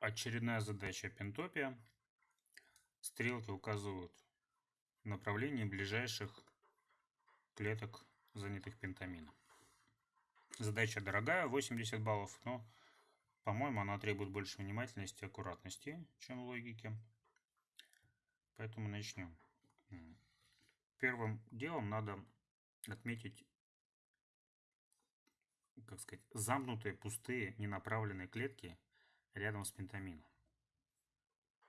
Очередная задача пентопия. Стрелки указывают направление ближайших клеток, занятых пентамином. Задача дорогая, 80 баллов, но, по-моему, она требует больше внимательности и аккуратности, чем логики. Поэтому начнем. Первым делом надо отметить, как сказать, замкнутые, пустые, ненаправленные клетки рядом с пентамином.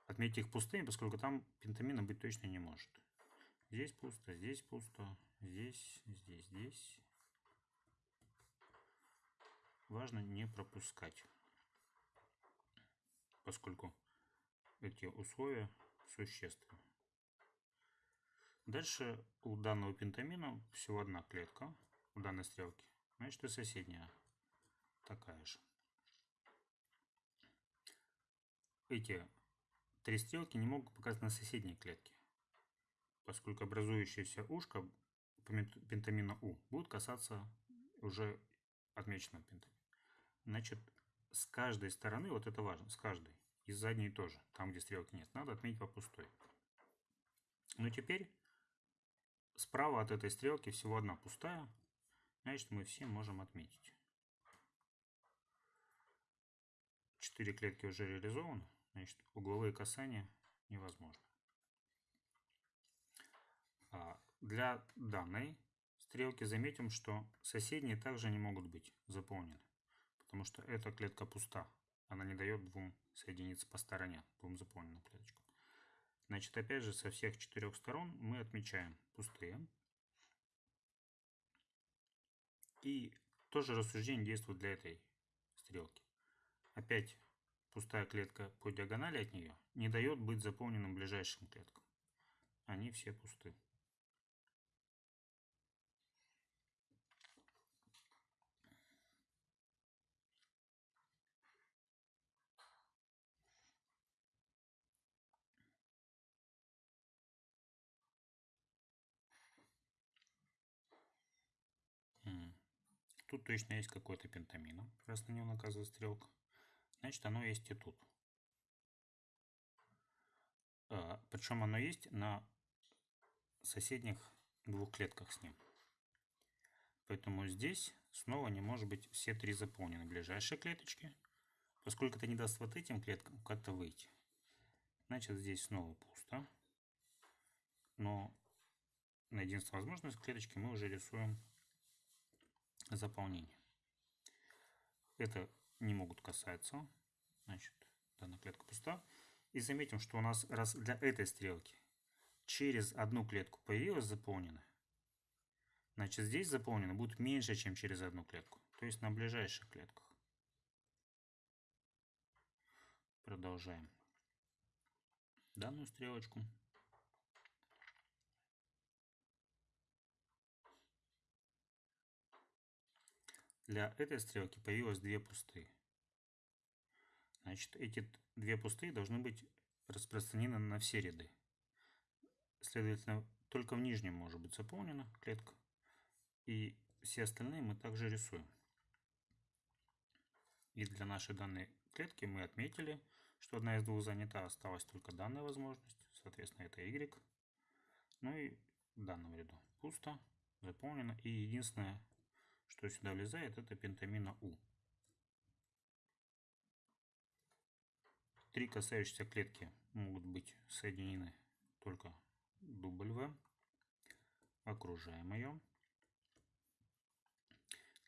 Отметьте их пустыми, поскольку там пентамина быть точно не может. Здесь пусто, здесь пусто, здесь, здесь, здесь. Важно не пропускать, поскольку эти условия существенны. Дальше у данного пентамина всего одна клетка у данной стрелки. Значит и соседняя такая же. Эти три стрелки не могут показать на соседней клетке, поскольку образующееся ушко пентамина У будет касаться уже отмеченного пентамина. Значит, с каждой стороны, вот это важно, с каждой, и с задней тоже, там где стрелки нет, надо отметить по пустой. Но теперь Справа от этой стрелки всего одна пустая, значит мы все можем отметить. Четыре клетки уже реализованы, значит угловые касания невозможно. А для данной стрелки заметим, что соседние также не могут быть заполнены, потому что эта клетка пуста, она не дает двум соединиться по стороне, двум заполненным клеточкам. Значит, опять же, со всех четырех сторон мы отмечаем пустые. И тоже рассуждение действует для этой стрелки. Опять пустая клетка по диагонали от нее не дает быть заполненным ближайшим клеткам. Они все пусты. Тут точно есть какой-то пентамин, раз на него наказывает стрелка. Значит, оно есть и тут. А, причем оно есть на соседних двух клетках с ним. Поэтому здесь снова не может быть все три заполнены ближайшие клеточки, поскольку это не даст вот этим клеткам как-то выйти. Значит, здесь снова пусто. Но на единственной возможности клеточки мы уже рисуем заполнение. Это не могут касаться. Значит, данная клетка пуста. И заметим, что у нас раз для этой стрелки через одну клетку появилась заполнена, значит здесь заполнено будет меньше, чем через одну клетку. То есть на ближайших клетках. Продолжаем данную стрелочку. Для этой стрелки появилось две пустые. Значит, эти две пустые должны быть распространены на все ряды. Следовательно, только в нижнем может быть заполнена клетка. И все остальные мы также рисуем. И для нашей данной клетки мы отметили, что одна из двух занята, осталась только данная возможность. Соответственно, это Y. Ну и в данном ряду пусто, заполнено. И единственное, что сюда влезает, это пентамина У. Три касающиеся клетки могут быть соединены только W. Окружаем ее.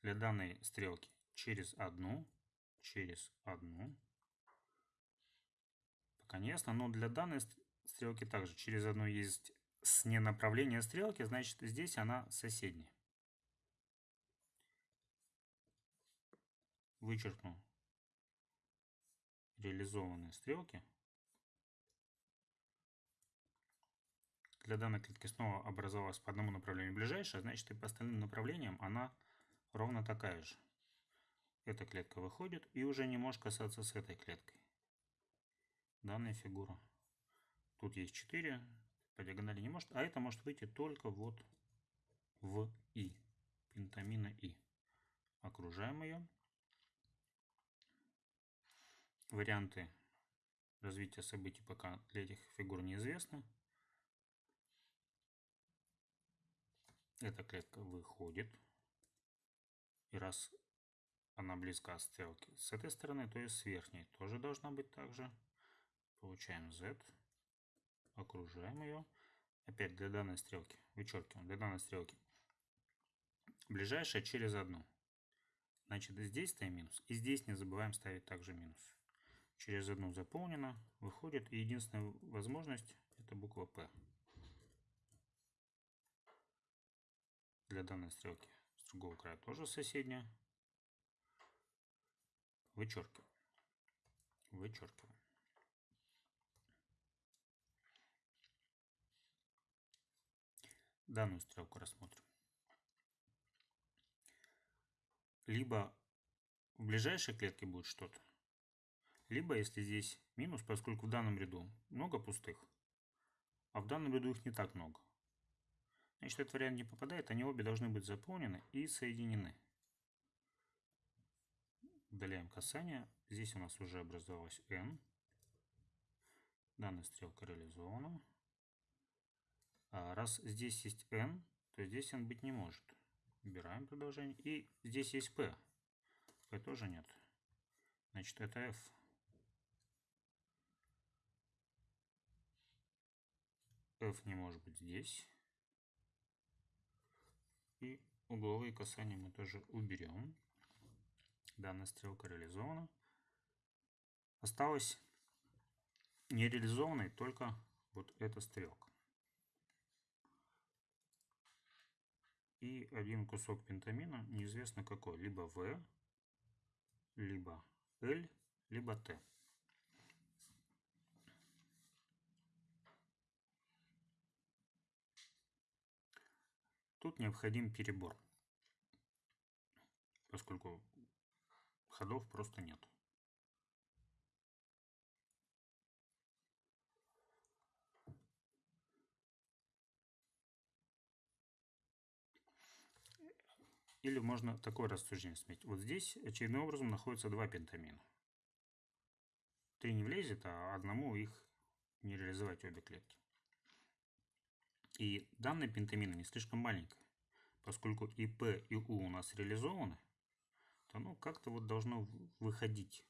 Для данной стрелки через одну, через одну. Пока не ясно, но для данной стрелки также через одну есть с ненаправления стрелки, значит здесь она соседняя. Вычеркну реализованные стрелки. Для данной клетки снова образовалась по одному направлению ближайшая, значит и по остальным направлениям она ровно такая же. Эта клетка выходит и уже не может касаться с этой клеткой. Данная фигура. Тут есть 4, по диагонали не может, а это может выйти только вот в И, пентамина И. Окружаем ее. Варианты развитие событий пока для этих фигур неизвестно. Эта клетка выходит. И раз она близка от стрелки с этой стороны, то есть с верхней тоже должна быть также. Получаем z. Окружаем ее. Опять для данной стрелки. Вычеркиваем. Для данной стрелки. Ближайшая через одну. Значит, здесь ставим минус. И здесь не забываем ставить также минус. Через одну заполнено. Выходит. И единственная возможность это буква P. Для данной стрелки с другого края тоже соседняя. Вычеркиваем. Вычеркиваем. Данную стрелку рассмотрим. Либо в ближайшей клетке будет что-то, либо если здесь минус, поскольку в данном ряду много пустых, а в данном ряду их не так много. Значит, этот вариант не попадает, они обе должны быть заполнены и соединены. Удаляем касание. Здесь у нас уже образовалась n. Данная стрелка реализована. А раз здесь есть n, то здесь n быть не может. Убираем продолжение. И здесь есть p. p тоже нет. Значит, это f. f не может быть здесь. И угловые касания мы тоже уберем. Данная стрелка реализована. Осталось нереализованной только вот эта стрелка. И один кусок пентамина, неизвестно какой, либо В, либо L, либо Т. Тут необходим перебор, поскольку ходов просто нет. Или можно такое рассуждение сметь. Вот здесь очевидным образом находятся два пентамина. Три не влезет, а одному их не реализовать обе клетки. И данная пентамина не слишком маленькая. Поскольку и P, и U у нас реализованы, то оно как-то вот должно выходить.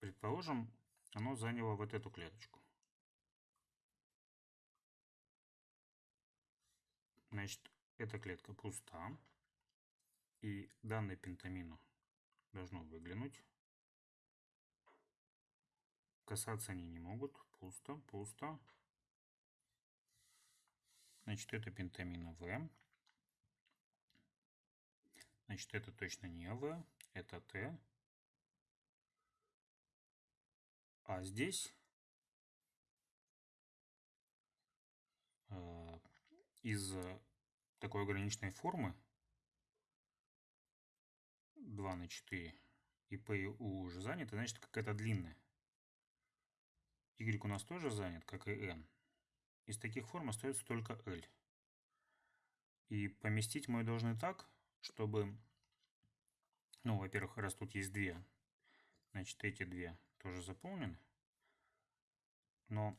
Предположим, оно заняло вот эту клеточку. Значит, эта клетка пуста. И данный пентамину должно выглянуть. Касаться они не могут. Пусто, пусто. Значит, это пентамина В. Значит, это точно не В, это Т. А здесь э, из такой ограниченной формы 2 на 4 и P и U уже заняты, значит какая-то длинная. Y у нас тоже занят, как и N. Из таких форм остается только L. И поместить мы должны так, чтобы, ну, во-первых, раз тут есть две, значит, эти две тоже заполнены. Но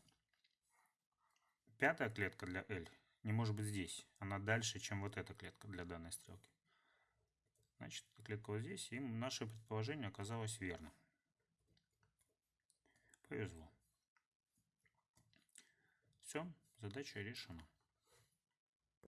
пятая клетка для L не может быть здесь. Она дальше, чем вот эта клетка для данной стрелки. Значит, клетка вот здесь, и наше предположение оказалось верным. Повезло. Все, задача решена.